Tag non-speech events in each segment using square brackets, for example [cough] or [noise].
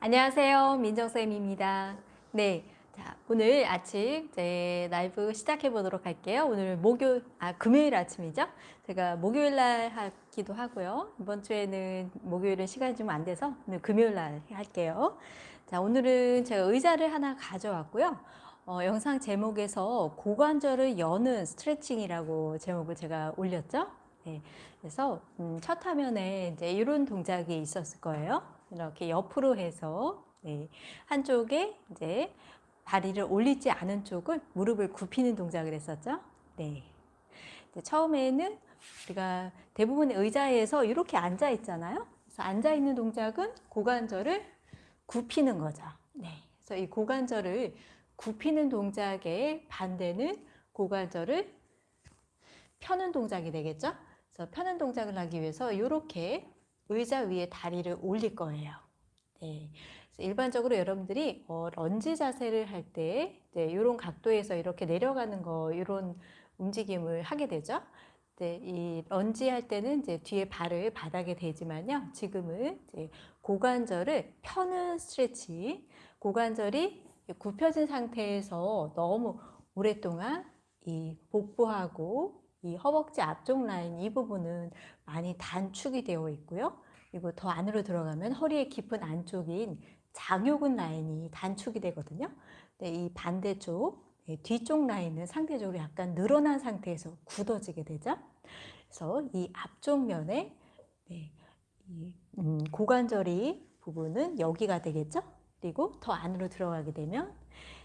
안녕하세요. 민정쌤입니다. 네. 자, 오늘 아침 이제 라이브 시작해 보도록 할게요. 오늘 목요 아, 금요일 아침이죠. 제가 목요일 날 하기도 하고요. 이번 주에는 목요일은 시간이 좀 안 돼서 오늘 금요일 날 할게요. 자, 오늘은 제가 의자를 하나 가져왔고요. 어, 영상 제목에서 고관절을 여는 스트레칭이라고 제목을 제가 올렸죠. 네, 그래서 음, 첫 화면에 이제 이런 동작이 있었을 거예요. 이렇게 옆으로 해서 네, 한쪽에 이제 다리를 올리지 않은 쪽을 무릎을 굽히는 동작을 했었죠. 네. 처음에는 우리가 대부분 의자에서 이렇게 앉아 있잖아요. 그래서 앉아 있는 동작은 고관절을 굽히는 거죠. 네. 그래서 이 고관절을 굽히는 동작의 반대는 고관절을 펴는 동작이 되겠죠. 그래서 펴는 동작을 하기 위해서 이렇게 의자 위에 다리를 올릴 거예요. 네. 일반적으로 여러분들이 어, 런지 자세를 할때 이런 각도에서 이렇게 내려가는 거 이런 움직임을 하게 되죠. 네, 이 런지 할 때는 이제 뒤에 발을 바닥에 대지만요. 지금은 이제 고관절을 펴는 스트레치, 고관절이 굽혀진 상태에서 너무 오랫동안 이 복부하고 이 허벅지 앞쪽 라인 이 부분은 많이 단축이 되어 있고요. 그리고 더 안으로 들어가면 허리의 깊은 안쪽인 장요근 라인이 단축이 되거든요. 네, 이 반대쪽 네, 뒤쪽 라인은 상대적으로 약간 늘어난 상태에서 굳어지게 되죠. 그래서 이 앞쪽 면에 네, 이, 음, 고관절이 부분은 여기가 되겠죠. 그리고 더 안으로 들어가게 되면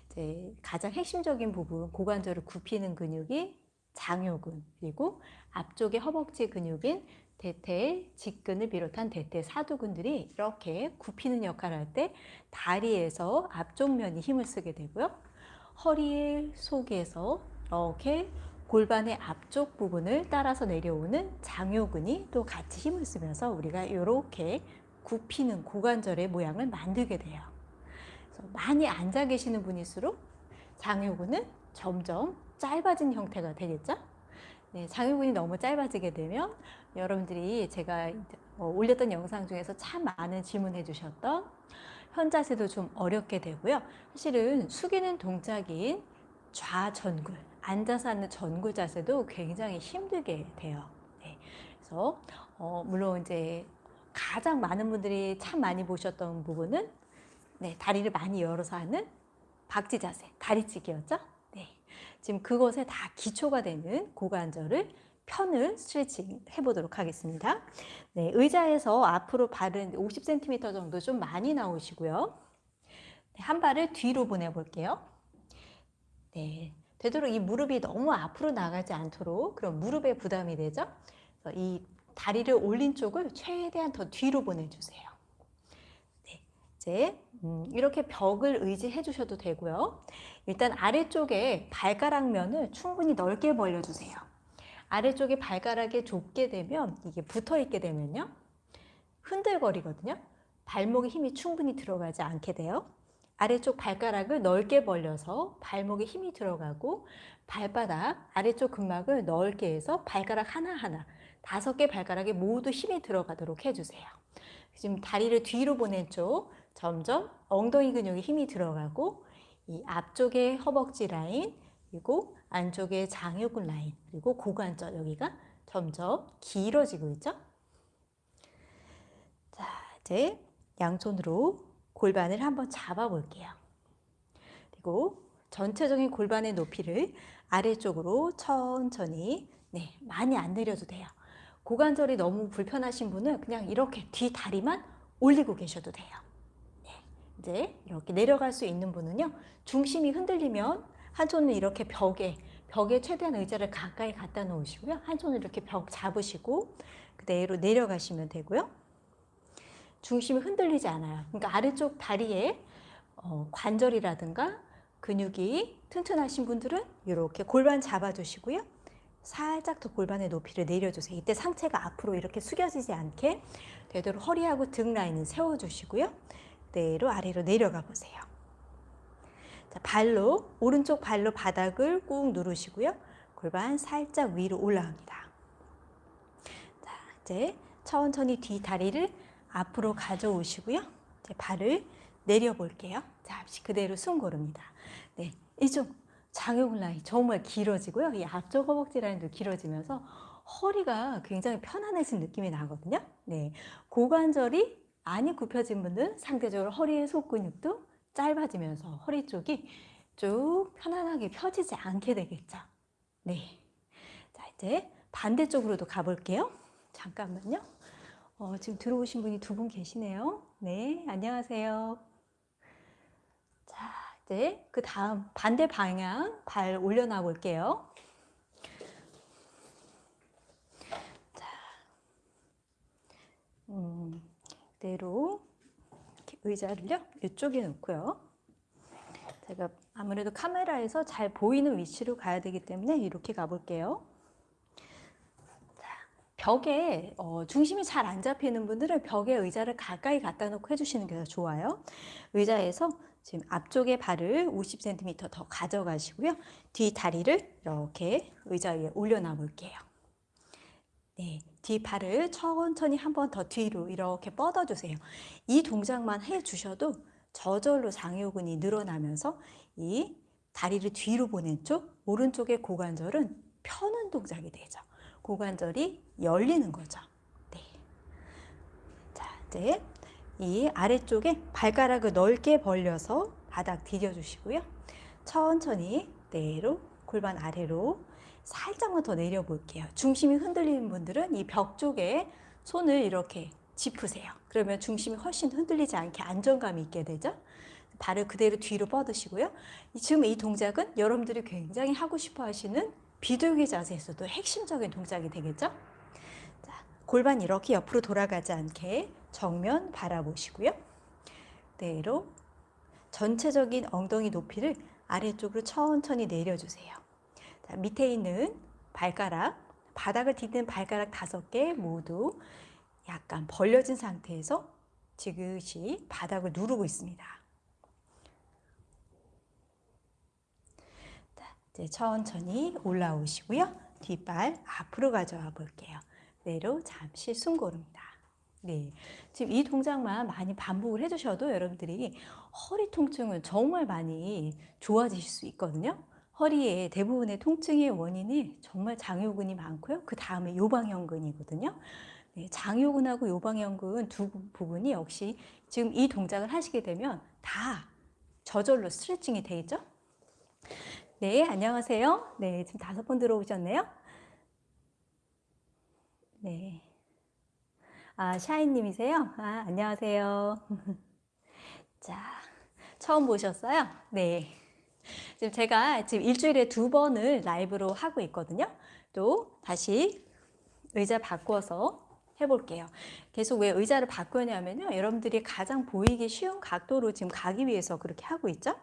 이제 가장 핵심적인 부분 고관절을 굽히는 근육이 장요근 그리고 앞쪽의 허벅지 근육인 대퇴, 직근을 비롯한 대퇴 사두근들이 이렇게 굽히는 역할을 할 때 다리에서 앞쪽 면이 힘을 쓰게 되고요. 허리 속에서 이렇게 골반의 앞쪽 부분을 따라서 내려오는 장요근이 또 같이 힘을 쓰면서 우리가 이렇게 굽히는 고관절의 모양을 만들게 돼요. 많이 앉아 계시는 분일수록 장요근은 점점 짧아진 형태가 되겠죠? 네, 장요근이 너무 짧아지게 되면 여러분들이 제가 어, 올렸던 영상 중에서 참 많은 질문해 주셨던 현자세도 좀 어렵게 되고요. 사실은 숙이는 동작인 좌전굴, 앉아서 하는 전굴 자세도 굉장히 힘들게 돼요. 네, 그래서 어, 물론 이제 가장 많은 분들이 참 많이 보셨던 부분은 네, 다리를 많이 열어서 하는 박지 자세, 다리찌기였죠. 네, 지금 그것에 다 기초가 되는 고관절을 편을 스트레칭 해보도록 하겠습니다. 네, 의자에서 앞으로 발은 50cm 정도 좀 많이 나오시고요. 네, 한 발을 뒤로 보내볼게요. 네, 되도록 이 무릎이 너무 앞으로 나가지 않도록 그럼 무릎에 부담이 되죠. 이 다리를 올린 쪽을 최대한 더 뒤로 보내주세요. 네, 이제 음, 이렇게 벽을 의지해 주셔도 되고요. 일단 아래쪽에 발가락 면을 충분히 넓게 벌려주세요. 아래쪽에 발가락에 좁게 되면 이게 붙어 있게 되면요. 흔들거리거든요. 발목에 힘이 충분히 들어가지 않게 돼요. 아래쪽 발가락을 넓게 벌려서 발목에 힘이 들어가고 발바닥 아래쪽 근막을 넓게 해서 발가락 하나하나 다섯 개 발가락에 모두 힘이 들어가도록 해주세요. 지금 다리를 뒤로 보낸 쪽 점점 엉덩이 근육에 힘이 들어가고 이 앞쪽에 허벅지 라인 그리고 안쪽에 장요근 라인 그리고 고관절 여기가 점점 길어지고 있죠. 자 이제 양손으로 골반을 한번 잡아 볼게요. 그리고 전체적인 골반의 높이를 아래쪽으로 천천히 네 많이 안 내려도 돼요. 고관절이 너무 불편하신 분은 그냥 이렇게 뒤 다리만 올리고 계셔도 돼요. 네, 이제 이렇게 내려갈 수 있는 분은요. 중심이 흔들리면 한 손은 이렇게 벽에 벽에 최대한 의자를 가까이 갖다 놓으시고요. 한 손을 이렇게 벽 잡으시고 그대로 내려가시면 되고요. 중심이 흔들리지 않아요. 그러니까 아래쪽 다리에 어, 관절이라든가 근육이 튼튼하신 분들은 이렇게 골반 잡아주시고요. 살짝 더 골반의 높이를 내려주세요. 이때 상체가 앞으로 이렇게 숙여지지 않게 되도록 허리하고 등 라인은 세워주시고요. 그대로 아래로 내려가 보세요. 자, 발로 오른쪽 발로 바닥을 꾹 누르시고요. 골반 살짝 위로 올라옵니다. 자, 이제 천천히 뒤 다리를 앞으로 가져오시고요. 이제 발을 내려 볼게요. 잠시 그대로 숨 고릅니다. 네, 이쪽 장요근 라인 정말 길어지고요. 이 앞쪽 허벅지 라인도 길어지면서 허리가 굉장히 편안해진 느낌이 나거든요. 네, 고관절이 많이 굽혀진 분들은 상대적으로 허리의 속근육도 짧아지면서 허리 쪽이 쭉 편안하게 펴지지 않게 되겠죠. 네. 자, 이제 반대쪽으로도 가볼게요. 잠깐만요. 어, 지금 들어오신 분이 두 분 계시네요. 네, 안녕하세요. 자, 이제 그 다음 반대 방향 발 올려놔 볼게요. 자, 음, 그대로 의자를요 이쪽에 놓고요. 제가 아무래도 카메라에서 잘 보이는 위치로 가야 되기 때문에 이렇게 가볼게요. 벽에 어, 중심이 잘 안 잡히는 분들은 벽에 의자를 가까이 갖다 놓고 해주시는 게 더 좋아요. 의자에서 지금 앞쪽에 발을 50cm 더 가져가시고요. 뒤 다리를 이렇게 의자 위에 올려놔 볼게요. 네, 뒤 발을 천천히 한 번 더 뒤로 이렇게 뻗어주세요. 이 동작만 해주셔도 저절로 장요근이 늘어나면서 이 다리를 뒤로 보낸 쪽, 오른쪽의 고관절은 펴는 동작이 되죠. 고관절이 열리는 거죠. 네. 자, 이제 이 아래쪽에 발가락을 넓게 벌려서 바닥 디뎌주시고요. 천천히 내로 골반 아래로 살짝만 더 내려볼게요. 중심이 흔들리는 분들은 이 벽 쪽에 손을 이렇게 짚으세요. 그러면 중심이 훨씬 흔들리지 않게 안정감이 있게 되죠. 발을 그대로 뒤로 뻗으시고요. 지금 이 동작은 여러분들이 굉장히 하고 싶어 하시는 비둘기 자세에서도 핵심적인 동작이 되겠죠? 자, 골반 이렇게 옆으로 돌아가지 않게 정면 바라보시고요. 그대로 전체적인 엉덩이 높이를 아래쪽으로 천천히 내려주세요. 자, 밑에 있는 발가락, 바닥을 딛는 발가락 다섯 개 모두 약간 벌려진 상태에서 지그시 바닥을 누르고 있습니다. 자, 이제 천천히 올라오시고요. 뒷발 앞으로 가져와 볼게요. 내로 잠시 숨 고릅니다. 네, 지금 이 동작만 많이 반복을 해주셔도 여러분들이 허리 통증은 정말 많이 좋아지실 수 있거든요. 허리의 대부분의 통증의 원인이 정말 장요근이 많고요. 그 다음에 요방형근이거든요. 네, 장요근하고 요방형근 두 부분이 역시 지금 이 동작을 하시게 되면 다 저절로 스트레칭이 되죠. 네, 안녕하세요. 네, 지금 다섯 번 들어오셨네요. 네. 아, 샤이님이세요? 아, 안녕하세요. [laughs] 자, 처음 보셨어요? 네. 지금 제가 지금 일주일에 두 번을 라이브로 하고 있거든요. 또 다시 의자 바꿔서 해볼게요. 계속 왜 의자를 바꾸냐면요. 여러분들이 가장 보이기 쉬운 각도로 지금 가기 위해서 그렇게 하고 있죠.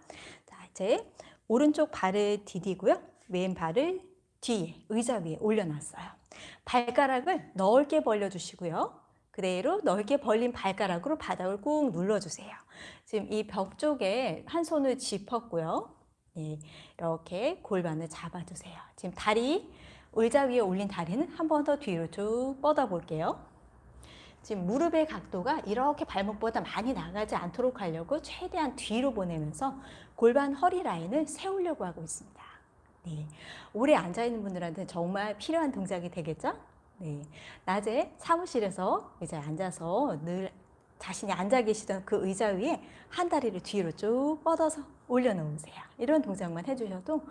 자, 이제 오른쪽 발을 디디고요. 왼 발을 뒤에 의자 위에 올려놨어요. 발가락을 넓게 벌려주시고요. 그대로 넓게 벌린 발가락으로 바닥을 꾹 눌러주세요. 지금 이 벽 쪽에 한 손을 짚었고요. 네, 이렇게 골반을 잡아주세요. 지금 다리, 의자 위에 올린 다리는 한 번 더 뒤로 쭉 뻗어 볼게요. 지금 무릎의 각도가 이렇게 발목보다 많이 나가지 않도록 하려고 최대한 뒤로 보내면서 골반 허리 라인을 세우려고 하고 있습니다. 네, 오래 앉아있는 분들한테 정말 필요한 동작이 되겠죠? 네, 낮에 사무실에서 의자에 앉아서 늘 자신이 앉아 계시던 그 의자 위에 한 다리를 뒤로 쭉 뻗어서 올려놓으세요. 이런 동작만 해주셔도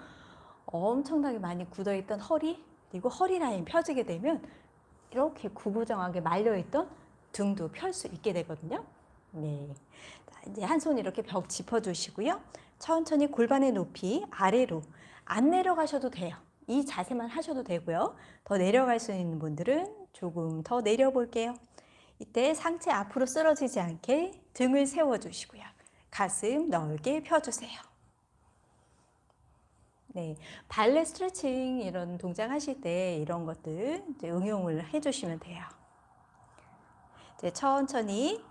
엄청나게 많이 굳어있던 허리 그리고 허리 라인 펴지게 되면 이렇게 구부정하게 말려있던 등도 펼 수 있게 되거든요. 네. 이제 한 손 이렇게 벽 짚어주시고요. 천천히 골반의 높이 아래로 안 내려가셔도 돼요. 이 자세만 하셔도 되고요. 더 내려갈 수 있는 분들은 조금 더 내려볼게요. 이때 상체 앞으로 쓰러지지 않게 등을 세워주시고요. 가슴 넓게 펴주세요. 네, 발레 스트레칭 이런 동작 하실 때 이런 것들 응용을 해주시면 돼요. 이제 천천히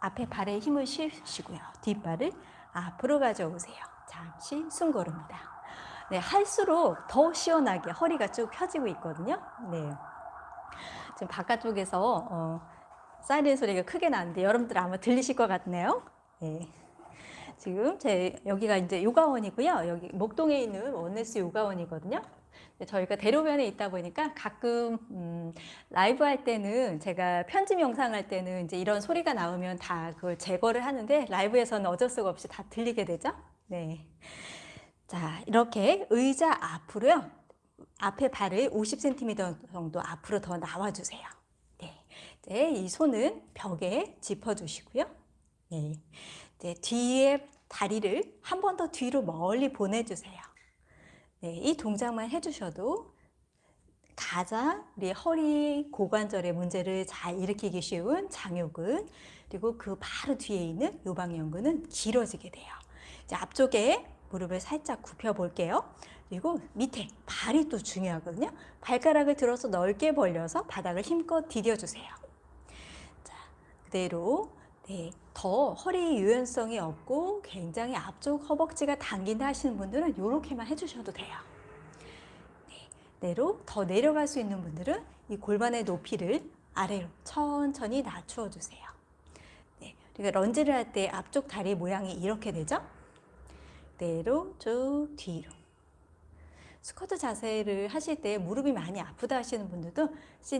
앞에 발에 힘을 실으시고요. 뒷발을 앞으로 가져오세요. 잠시 숨 고릅니다. 네, 할수록 더 시원하게 허리가 쭉 펴지고 있거든요. 네. 지금 바깥쪽에서 어, 사이렌 소리가 크게 나는데 여러분들 아마 들리실 것 같네요. 네. 지금 제 여기가 이제 요가원이고요. 여기 목동에 있는 원네스 요가원이거든요. 저희가 대로변에 있다 보니까 가끔 음, 라이브 할 때는 제가 편집 영상 할 때는 이제 이런 소리가 나오면 다 그걸 제거를 하는데 라이브에서는 어쩔 수가 없이 다 들리게 되죠. 네. 자, 이렇게 의자 앞으로요. 앞에 발을 50cm 정도 앞으로 더 나와 주세요. 네. 이 손은 벽에 짚어주시고요. 네. 이제 뒤에 다리를 한 번 더 뒤로 멀리 보내주세요. 네, 이 동작만 해주셔도 가장 우리 허리 고관절의 문제를 잘 일으키기 쉬운 장요근 그리고 그 바로 뒤에 있는 요방연근은 길어지게 돼요. 이제 앞쪽에 무릎을 살짝 굽혀 볼게요. 그리고 밑에 발이 또 중요하거든요. 발가락을 들어서 넓게 벌려서 바닥을 힘껏 디뎌주세요. 자, 그대로 네, 더 허리 유연성이 없고 굉장히 앞쪽 허벅지가 당긴다 하시는 분들은 이렇게만 해주셔도 돼요. 네, 내로 더 내려갈 수 있는 분들은 이 골반의 높이를 아래로 천천히 낮추어 주세요. 네, 그러니까 런지를 할 때 앞쪽 다리 모양이 이렇게 되죠? 내로 쭉 뒤로. 스쿼트 자세를 하실 때 무릎이 많이 아프다 하시는 분들도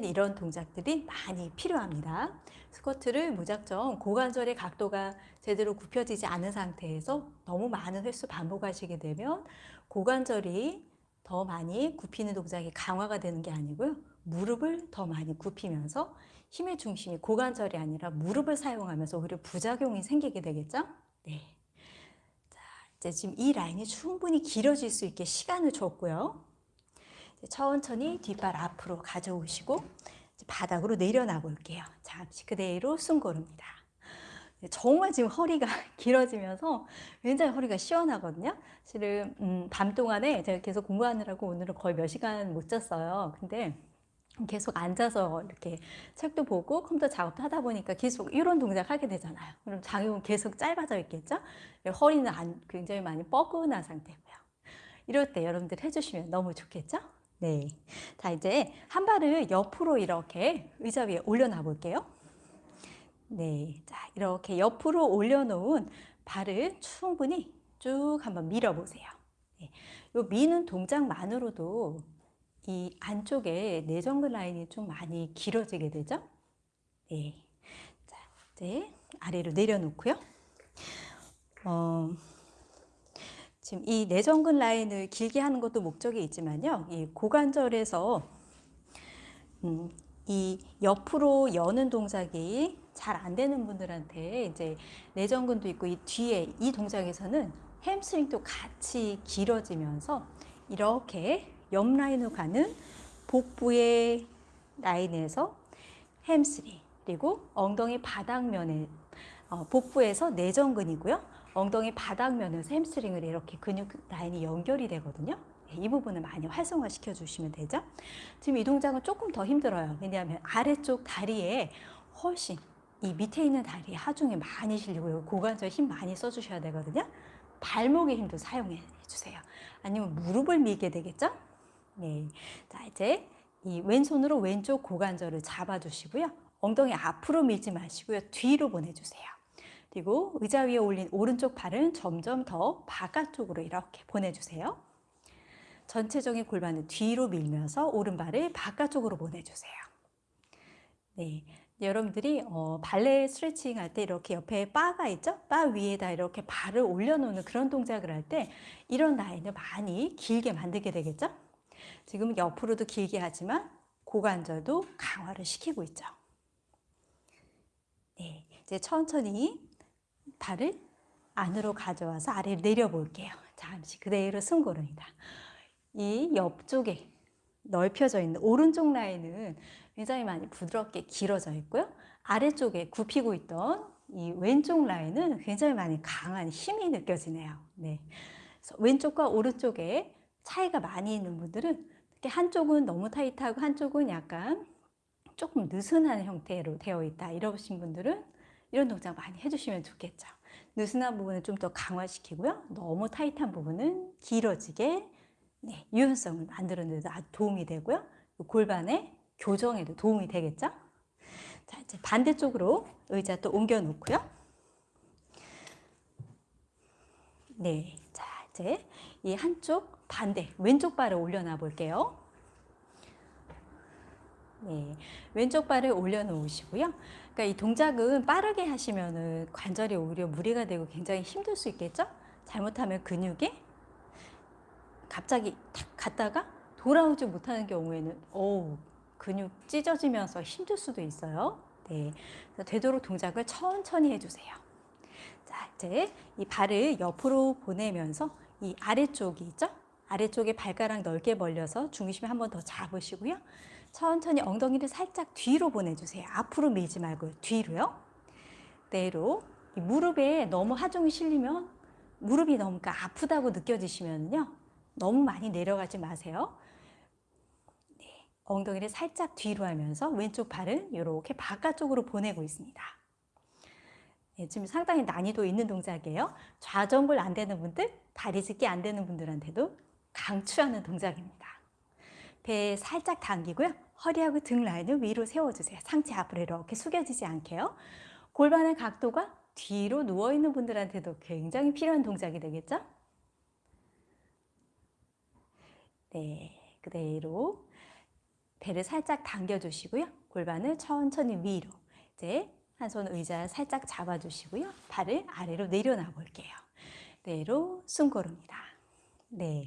이런 동작들이 많이 필요합니다. 스쿼트를 무작정 고관절의 각도가 제대로 굽혀지지 않은 상태에서 너무 많은 횟수 반복하시게 되면 고관절이 더 많이 굽히는 동작이 강화가 되는 게 아니고요. 무릎을 더 많이 굽히면서 힘의 중심이 고관절이 아니라 무릎을 사용하면서 오히려 부작용이 생기게 되겠죠? 네. 이제 지금 이 라인이 충분히 길어질 수 있게 시간을 줬고요. 천천히 뒷발 앞으로 가져오시고 바닥으로 내려놔 볼게요. 잠시 그대로 숨 고릅니다. 정말 지금 허리가 [laughs] 길어지면서 굉장히 허리가 시원하거든요. 실은 음, 밤 동안에 제가 계속 공부하느라고 오늘은 거의 몇 시간 못 잤어요. 근데 계속 앉아서 이렇게 책도 보고 컴퓨터 작업도 하다 보니까 계속 이런 동작 하게 되잖아요. 그럼 장요는 계속 짧아져 있겠죠? 허리는 안, 굉장히 많이 뻐근한 상태고요. 이럴 때 여러분들 해주시면 너무 좋겠죠? 네. 자, 이제 한 발을 옆으로 이렇게 의자 위에 올려놔 볼게요. 네. 자, 이렇게 옆으로 올려놓은 발을 충분히 쭉 한번 밀어보세요. 네. 요 미는 동작만으로도 이 안쪽에 내전근 라인이 좀 많이 길어지게 되죠. 네. 자, 이제 아래로 내려놓고요. 어, 지금 이 내전근 라인을 길게 하는 것도 목적이 있지만요. 이 고관절에서 음, 이 옆으로 여는 동작이 잘 안 되는 분들한테 이제 내전근도 있고 이 뒤에 이 동작에서는 햄스트링도 같이 길어지면서 이렇게 옆 라인으로 가는 복부의 라인에서 햄스트링 그리고 엉덩이 바닥면에 어, 복부에서 내전근이고요. 엉덩이 바닥면에서 햄스트링을 이렇게 근육 라인이 연결이 되거든요. 네, 이 부분을 많이 활성화 시켜 주시면 되죠. 지금 이 동작은 조금 더 힘들어요. 왜냐하면 아래쪽 다리에 훨씬 이 밑에 있는 다리에 하중이 많이 실리고 고관절 힘 많이 써주셔야 되거든요. 발목의 힘도 사용해 주세요. 아니면 무릎을 밀게 되겠죠? 네. 자, 이제 이 왼손으로 왼쪽 고관절을 잡아주시고요. 엉덩이 앞으로 밀지 마시고요. 뒤로 보내주세요. 그리고 의자 위에 올린 오른쪽 팔은 점점 더 바깥쪽으로 이렇게 보내주세요. 전체적인 골반을 뒤로 밀면서 오른발을 바깥쪽으로 보내주세요. 네. 여러분들이 어, 발레 스트레칭 할 때 이렇게 옆에 바가 있죠? 바 위에다 이렇게 발을 올려놓는 그런 동작을 할 때 이런 라인을 많이 길게 만들게 되겠죠? 지금 옆으로도 길게 하지만 고관절도 강화를 시키고 있죠. 네, 이제 천천히 발을 안으로 가져와서 아래로 내려볼게요. 잠시 그대로 승고릅니다. 이 옆쪽에 넓혀져 있는 오른쪽 라인은 굉장히 많이 부드럽게 길어져 있고요. 아래쪽에 굽히고 있던 이 왼쪽 라인은 굉장히 많이 강한 힘이 느껴지네요. 네. 왼쪽과 오른쪽에 차이가 많이 있는 분들은 한쪽은 너무 타이트하고 한쪽은 약간 조금 느슨한 형태로 되어 있다 이러신 분들은 이런 동작 많이 해주시면 좋겠죠. 느슨한 부분을 좀더 강화시키고요. 너무 타이트한 부분은 길어지게 네, 유연성을 만드는 데도 아주 도움이 되고요. 골반의 교정에도 도움이 되겠죠. 자, 이제 반대쪽으로 의자 또 옮겨 놓고요. 네, 자 이제 이 한쪽 반대 왼쪽 발을 올려놔 볼게요. 네, 왼쪽 발을 올려놓으시고요. 그러니까 이 동작은 빠르게 하시면은 관절이 오히려 무리가 되고 굉장히 힘들 수 있겠죠? 잘못하면 근육이 갑자기 탁 갔다가 돌아오지 못하는 경우에는 어우 근육 찢어지면서 힘들 수도 있어요. 네, 되도록 동작을 천천히 해주세요. 자, 이제 이 발을 옆으로 보내면서 이 아래쪽이 있죠? 아래쪽에 발가락 넓게 벌려서 중심을 한번 더 잡으시고요. 천천히 엉덩이를 살짝 뒤로 보내주세요. 앞으로 밀지 말고 뒤로요. 그대로 이 무릎에 너무 하중이 실리면 무릎이 너무 그러니까 아프다고 느껴지시면요. 너무 많이 내려가지 마세요. 네, 엉덩이를 살짝 뒤로 하면서 왼쪽 발은 이렇게 바깥쪽으로 보내고 있습니다. 네, 지금 상당히 난이도 있는 동작이에요. 좌정골 안 되는 분들, 다리 짚기 안 되는 분들한테도 강추하는 동작입니다. 배 살짝 당기고요. 허리하고 등 라인을 위로 세워주세요. 상체 앞으로 이렇게 숙여지지 않게요. 골반의 각도가 뒤로 누워있는 분들한테도 굉장히 필요한 동작이 되겠죠? 네, 그대로 배를 살짝 당겨주시고요. 골반을 천천히 위로. 이제 한 손 의자 살짝 잡아주시고요. 발을 아래로 내려놔 볼게요. 그대로 숨 고릅니다. 네.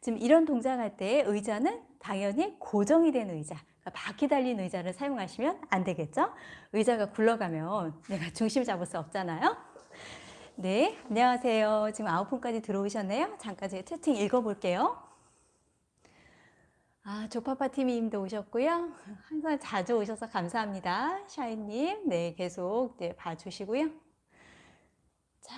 지금 이런 동작할 때 의자는 당연히 고정이 된 의자, 그러니까 바퀴 달린 의자를 사용하시면 안 되겠죠? 의자가 굴러가면 내가 [laughs] 중심 잡을 수 없잖아요. 네, 안녕하세요. 지금 아홉 분까지 들어오셨네요. 잠깐 제가 채팅 읽어볼게요. 아, 조파파 팀님도 오셨고요. 항상 자주 오셔서 감사합니다. 샤이님, 네, 계속 네, 봐주시고요. 자,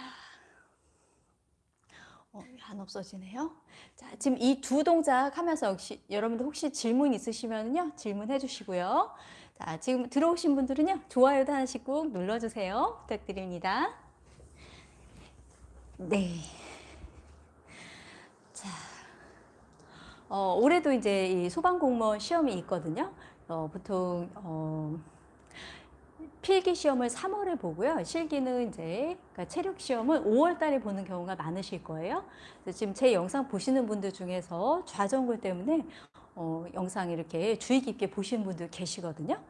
어, 안 없어지네요. 자, 지금 이 두 동작 하면서 역시 여러분들 혹시 질문 있으시면요, 질문해 주시고요. 자, 지금 들어오신 분들은요, 좋아요도 하나씩 꾹 눌러주세요. 부탁드립니다. 네. 자. 어, 올해도 이제 이 소방공무원 시험이 있거든요. 어, 보통 어, 필기 시험을 3월에 보고요. 실기는 이제 그러니까 체력 시험은 5월 달에 보는 경우가 많으실 거예요. 지금 제 영상 보시는 분들 중에서 좌전골 때문에 어, 영상 이렇게 주의 깊게 보시는 분들 계시거든요.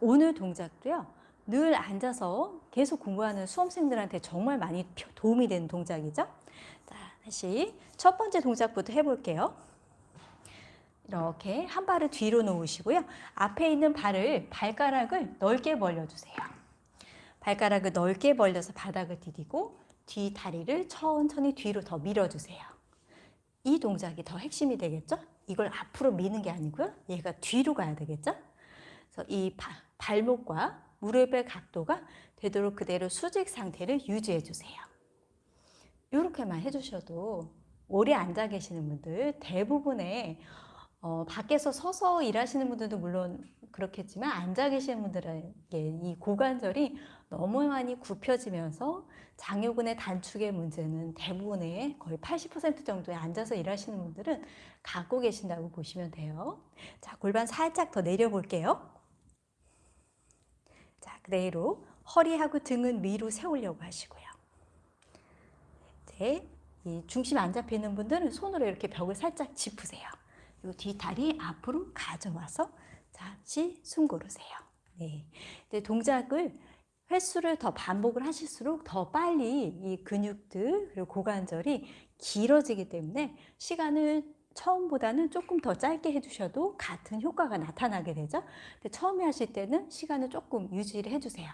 오늘 동작도요. 늘 앉아서 계속 공부하는 수험생들한테 정말 많이 도움이 되는 동작이죠. 자, 다시 첫 번째 동작부터 해볼게요. 이렇게 한 발을 뒤로 놓으시고요. 앞에 있는 발을 발가락을 넓게 벌려주세요. 발가락을 넓게 벌려서 바닥을 디디고 뒤 다리를 천천히 뒤로 더 밀어주세요. 이 동작이 더 핵심이 되겠죠? 이걸 앞으로 미는 게 아니고요. 얘가 뒤로 가야 되겠죠? 그래서 이 바, 발목과 무릎의 각도가 되도록 그대로 수직 상태를 유지해 주세요. 이렇게만 해주셔도 오래 앉아 계시는 분들 대부분의 어, 밖에서 서서 일하시는 분들도 물론 그렇겠지만 앉아 계시는 분들에게 이 고관절이 너무 많이 굽혀지면서 장요근의 단축의 문제는 대부분의 거의 80% 정도의 앉아서 일하시는 분들은 갖고 계신다고 보시면 돼요. 자, 골반 살짝 더 내려볼게요. 자, 그대로 허리하고 등은 위로 세우려고 하시고요. 이제 이 중심 안 잡히는 분들은 손으로 이렇게 벽을 살짝 짚으세요. 요 뒤다리 앞으로 가져와서 다시 숨 고르세요. 네. 근데 동작을 횟수를 더 반복을 하실수록 더 빨리 이 근육들 그리고 고관절이 길어지기 때문에 시간을 처음보다는 조금 더 짧게 해주셔도 같은 효과가 나타나게 되죠. 근데 처음에 하실 때는 시간을 조금 유지를 해주세요.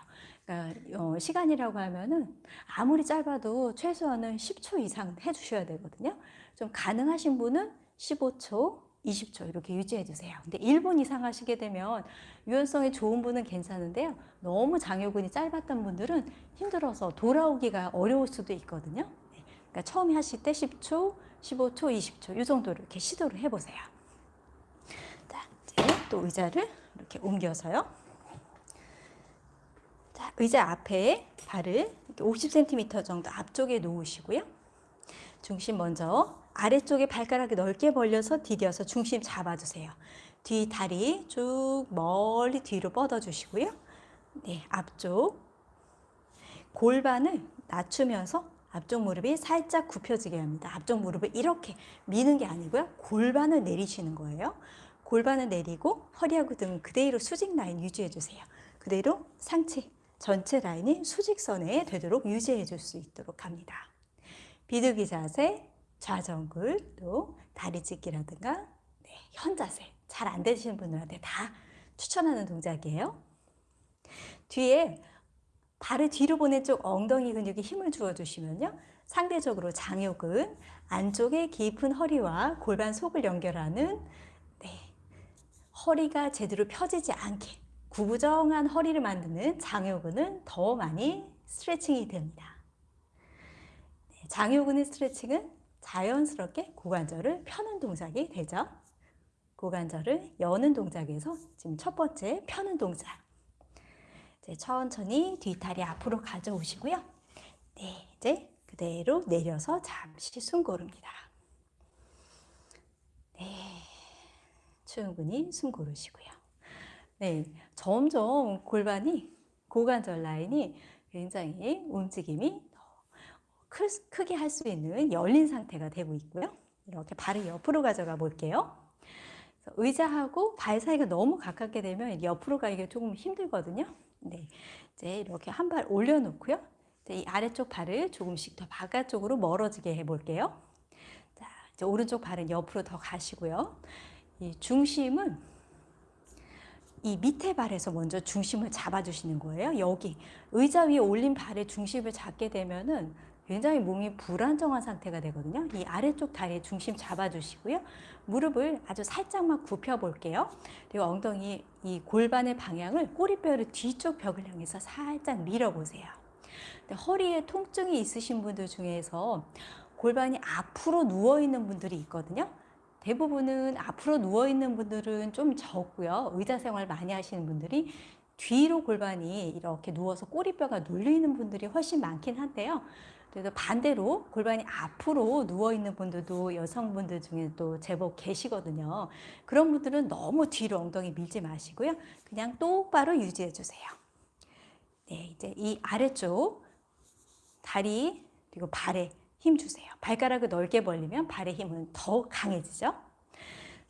그러니까 어, 시간이라고 하면은 아무리 짧아도 최소한은 10초 이상은 해주셔야 되거든요. 좀 가능하신 분은 15초, 20초 이렇게 유지해 주세요. 근데 1분 이상 하시게 되면 유연성이 좋은 분은 괜찮은데요. 너무 장요근이 짧았던 분들은 힘들어서 돌아오기가 어려울 수도 있거든요. 네. 그러니까 처음에 하실 때 10초, 15초, 20초 이 정도로 이렇게 시도를 해보세요. 자, 이제 또 의자를 이렇게 옮겨서요. 자, 의자 앞에 발을 50cm 정도 앞쪽에 놓으시고요. 중심 먼저 아래쪽에 발가락이 넓게 벌려서 디뎌서 중심 잡아주세요. 뒤 다리 쭉 멀리 뒤로 뻗어주시고요. 네, 앞쪽 골반을 낮추면서 앞쪽 무릎이 살짝 굽혀지게 합니다. 앞쪽 무릎을 이렇게 미는 게 아니고요. 골반을 내리시는 거예요. 골반을 내리고 허리하고 등은 그대로 수직 라인 유지해 주세요. 그대로 상체 전체 라인이 수직선에 되도록 유지해 줄 수 있도록 합니다. 비둘기 자세, 좌정굴, 또 다리 찢기라든가 네, 현자세 잘 안 되시는 분들한테 다 추천하는 동작이에요. 뒤에 발을 뒤로 보낸 쪽 엉덩이 근육에 힘을 주어 주시면요. 상대적으로 장요근 안쪽에 깊은 허리와 골반 속을 연결하는 네, 허리가 제대로 펴지지 않게 구부정한 허리를 만드는 장요근은 더 많이 스트레칭이 됩니다. 네, 장요근의 스트레칭은 자연스럽게 고관절을 펴는 동작이 되죠. 고관절을 여는 동작에서 지금 첫 번째 펴는 동작. 이제 천천히 뒷다리 앞으로 가져오시고요. 네, 이제 그대로 내려서 잠시 숨 고릅니다. 네, 충분히 숨 고르시고요. 네, 점점 골반이 고관절 라인이 굉장히 움직임이 크, 크게 할 수 있는 열린 상태가 되고 있고요. 이렇게 발을 옆으로 가져가 볼게요. 의자하고 발 사이가 너무 가깝게 되면 옆으로 가기가 조금 힘들거든요. 네, 이제 이렇게 한 발 올려놓고요. 이 아래쪽 발을 조금씩 더 바깥쪽으로 멀어지게 해볼게요. 자, 이제 오른쪽 발은 옆으로 더 가시고요. 이 중심은 이 밑에 발에서 먼저 중심을 잡아주시는 거예요. 여기 의자 위에 올린 발의 중심을 잡게 되면은 굉장히 몸이 불안정한 상태가 되거든요. 이 아래쪽 다리에 중심 잡아주시고요. 무릎을 아주 살짝만 굽혀 볼게요. 그리고 엉덩이 이 골반의 방향을 꼬리뼈를 뒤쪽 벽을 향해서 살짝 밀어보세요. 허리에 통증이 있으신 분들 중에서 골반이 앞으로 누워 있는 분들이 있거든요. 대부분은 앞으로 누워 있는 분들은 좀 적고요. 의자 생활 많이 하시는 분들이 뒤로 골반이 이렇게 누워서 꼬리뼈가 눌리는 분들이 훨씬 많긴 한데요. 그래서 반대로 골반이 앞으로 누워 있는 분들도 여성분들 중에 또 제법 계시거든요. 그런 분들은 너무 뒤로 엉덩이 밀지 마시고요. 그냥 똑바로 유지해 주세요. 네, 이제 이 아래쪽 다리 그리고 발에 힘 주세요. 발가락을 넓게 벌리면 발의 힘은 더 강해지죠.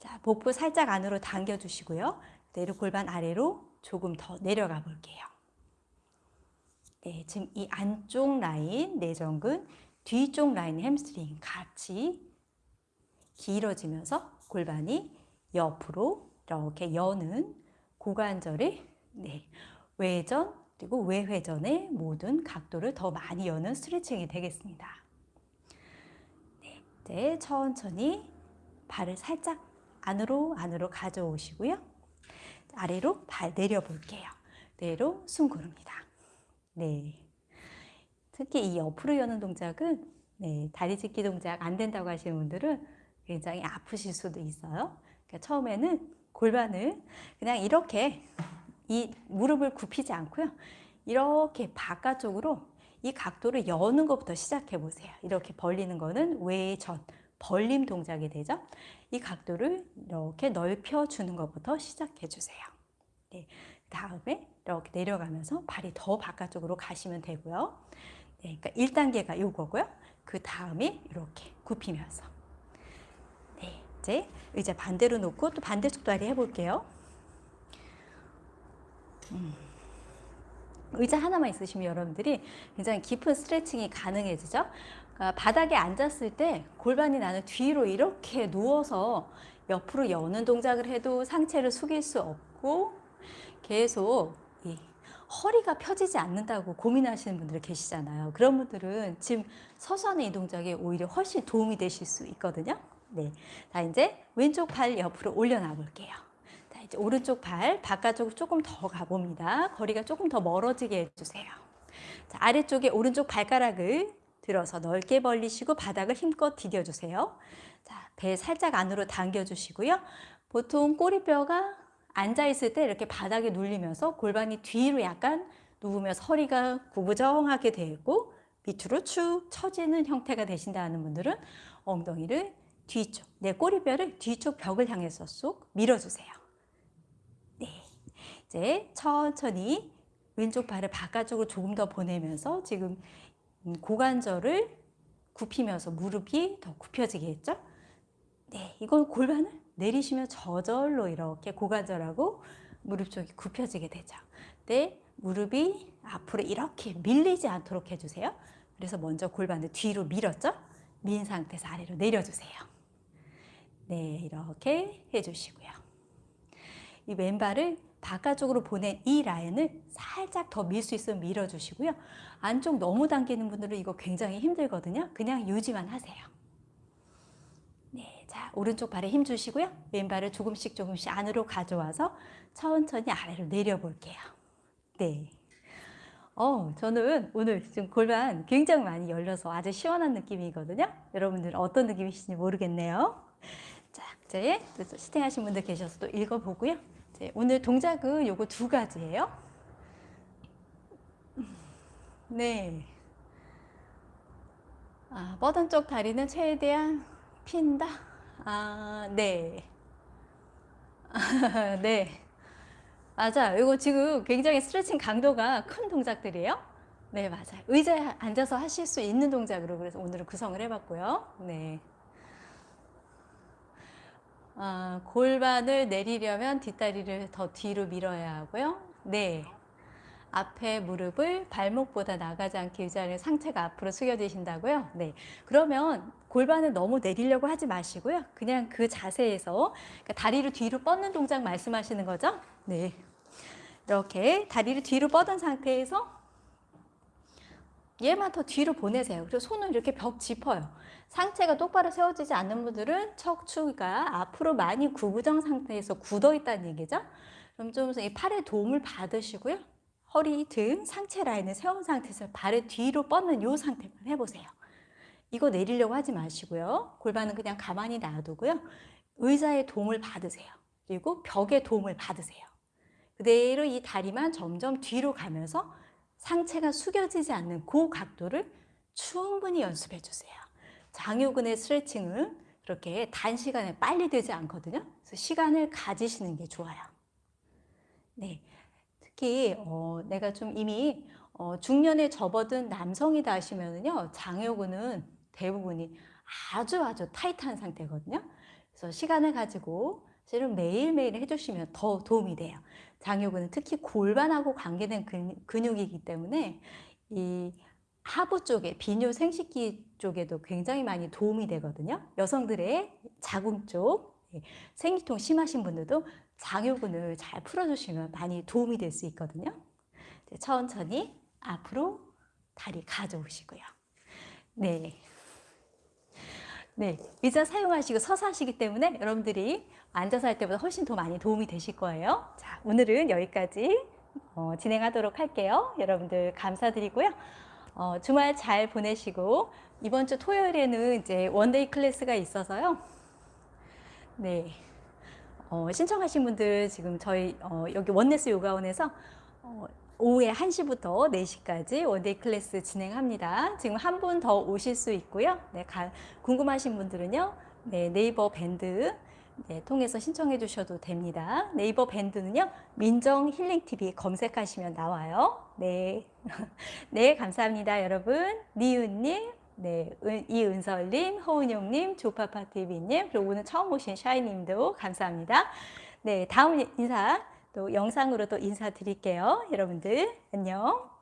자, 복부 살짝 안으로 당겨 주시고요. 내려 골반 아래로 조금 더 내려가 볼게요. 네, 지금 이 안쪽 라인 내전근, 뒤쪽 라인 햄스트링 같이 길어지면서 골반이 옆으로 이렇게 여는 고관절의 네, 외전 그리고 외회전의 모든 각도를 더 많이 여는 스트레칭이 되겠습니다. 네, 이제 천천히 발을 살짝 안으로 안으로 가져오시고요. 아래로 발 내려볼게요. 내로 숨 고릅니다. 네. 특히 이 옆으로 여는 동작은 네, 다리 찢기 동작 안 된다고 하시는 분들은 굉장히 아프실 수도 있어요. 그러니까 처음에는 골반을 그냥 이렇게 이 무릎을 굽히지 않고요. 이렇게 바깥쪽으로 이 각도를 여는 것부터 시작해 보세요. 이렇게 벌리는 거는 외전, 벌림 동작이 되죠. 이 각도를 이렇게 넓혀 주는 것부터 시작해 주세요. 네, 다음에 이렇게 내려가면서 발이 더 바깥쪽으로 가시면 되고요. 네, 그러니까 1단계가 요거고요. 그 다음에 이렇게 굽히면서 네, 이제 의자 반대로 놓고 또 반대쪽 다리 해볼게요. 음. 의자 하나만 있으시면 여러분들이 굉장히 깊은 스트레칭이 가능해지죠. 그러니까 바닥에 앉았을 때 골반이 나는 뒤로 이렇게 누워서 옆으로 여는 동작을 해도 상체를 숙일 수 없고 계속 이 허리가 펴지지 않는다고 고민하시는 분들 계시잖아요. 그런 분들은 지금 서서 하는 이 동작에 오히려 훨씬 도움이 되실 수 있거든요. 네. 자, 이제 왼쪽 발 옆으로 올려놔 볼게요. 자, 이제 오른쪽 발 바깥쪽으로 조금 더 가봅니다. 거리가 조금 더 멀어지게 해주세요. 자, 아래쪽에 오른쪽 발가락을 들어서 넓게 벌리시고 바닥을 힘껏 디뎌주세요. 자, 배 살짝 안으로 당겨주시고요. 보통 꼬리뼈가 앉아있을 때 이렇게 바닥에 눌리면서 골반이 뒤로 약간 누우면서 허리가 구부정하게 되고 밑으로 축 처지는 형태가 되신다는 분들은 엉덩이를 뒤쪽, 내 꼬리뼈를 뒤쪽 벽을 향해서 쏙 밀어주세요. 네, 이제 천천히 왼쪽 발을 바깥쪽으로 조금 더 보내면서 지금 음, 고관절을 굽히면서 무릎이 더 굽혀지게 했죠. 네, 이건 골반을 내리시면 저절로 이렇게 고관절하고 무릎 쪽이 굽혀지게 되죠. 네, 무릎이 앞으로 이렇게 밀리지 않도록 해주세요. 그래서 먼저 골반을 뒤로 밀었죠. 민 상태에서 아래로 내려주세요. 네, 이렇게 해주시고요. 이 왼발을 바깥쪽으로 보낸 이 라인을 살짝 더 밀 수 있으면 밀어주시고요. 안쪽 너무 당기는 분들은 이거 굉장히 힘들거든요. 그냥 유지만 하세요. 네, 자 오른쪽 발에 힘 주시고요. 왼발을 조금씩 조금씩 안으로 가져와서 천천히 아래로 내려볼게요. 네. 어, 저는 오늘 지금 골반 굉장히 많이 열려서 아주 시원한 느낌이거든요. 여러분들 어떤 느낌이신지 모르겠네요. 자, 이제 또 시팅 하신 분들 계셔서 또 읽어보고요. 이제 오늘 동작은 요거 두 가지예요. 네. 아, 뻗은 쪽 다리는 최대한 핀다. 아, 네. [laughs] 네. 맞아요. 이거 지금 굉장히 스트레칭 강도가 큰 동작들이에요. 네, 맞아요. 의자에 앉아서 하실 수 있는 동작으로 그래서 오늘은 구성을 해봤고요. 네. 아, 골반을 내리려면 뒷다리를 더 뒤로 밀어야 하고요. 네. 앞에 무릎을 발목보다 나가지 않게 유지하는 상체가 앞으로 숙여지신다고요? 네. 그러면 골반을 너무 내리려고 하지 마시고요. 그냥 그 자세에서 그러니까 다리를 뒤로 뻗는 동작 말씀하시는 거죠? 네. 이렇게 다리를 뒤로 뻗은 상태에서 얘만 더 뒤로 보내세요. 그리고 손을 이렇게 벽 짚어요. 상체가 똑바로 세워지지 않는 분들은 척추가 앞으로 많이 구부정 상태에서 굳어 있다는 얘기죠. 그럼 좀 이 팔에 도움을 받으시고요. 허리, 등, 상체 라인을 세운 상태에서 발을 뒤로 뻗는 이 상태만 해보세요. 이거 내리려고 하지 마시고요. 골반은 그냥 가만히 놔두고요. 의자의 도움을 받으세요. 그리고 벽의 도움을 받으세요. 그대로 이 다리만 점점 뒤로 가면서 상체가 숙여지지 않는 그 각도를 충분히 연습해 주세요. 장요근의 스트레칭은 그렇게 단시간에 빨리 되지 않거든요. 그래서 시간을 가지시는 게 좋아요. 네. 특히 어, 내가 좀 이미 어, 중년에 접어든 남성이다 하시면은요 장요근은 대부분이 아주 아주 타이트한 상태거든요. 그래서 시간을 가지고 실은 매일매일 해주시면 더 도움이 돼요. 장요근은 특히 골반하고 관계된 근육 이기 때문에 이 하부 쪽에 비뇨 생식기 쪽에도 굉장히 많이 도움이 되거든요. 여성들의 자궁 쪽 예, 생리통 심하신 분들도 장요근을 잘 풀어주시면 많이 도움이 될 수 있거든요. 천천히 앞으로 다리 가져오시고요. 네. 네. 의자 사용하시고 서서 하시기 때문에 여러분들이 앉아서 할 때보다 훨씬 더 많이 도움이 되실 거예요. 자, 오늘은 여기까지 어, 진행하도록 할게요. 여러분들 감사드리고요. 어, 주말 잘 보내시고 이번 주 토요일에는 이제 one-day class가 있어서요. 네. 어, 신청하신 분들 지금 저희 어, 여기 원네스 요가원에서 어, 오후에 1시부터 4시까지 one-day class 진행합니다. 지금 한 분 더 오실 수 있고요. 네, 가, 궁금하신 분들은요. 네, 네이버 밴드 네, 통해서 신청해 주셔도 됩니다. 네이버 밴드는요. 민정 힐링 TV 검색하시면 나와요. 네. [laughs] 네, 감사합니다, 여러분. 니은님, 네, 이은설님, 허은영님, 조파파TV님, 그리고 오늘 처음 오신 샤이님도 감사합니다. 네, 다음 인사 또 영상으로 또 인사드릴게요. 여러분들 안녕.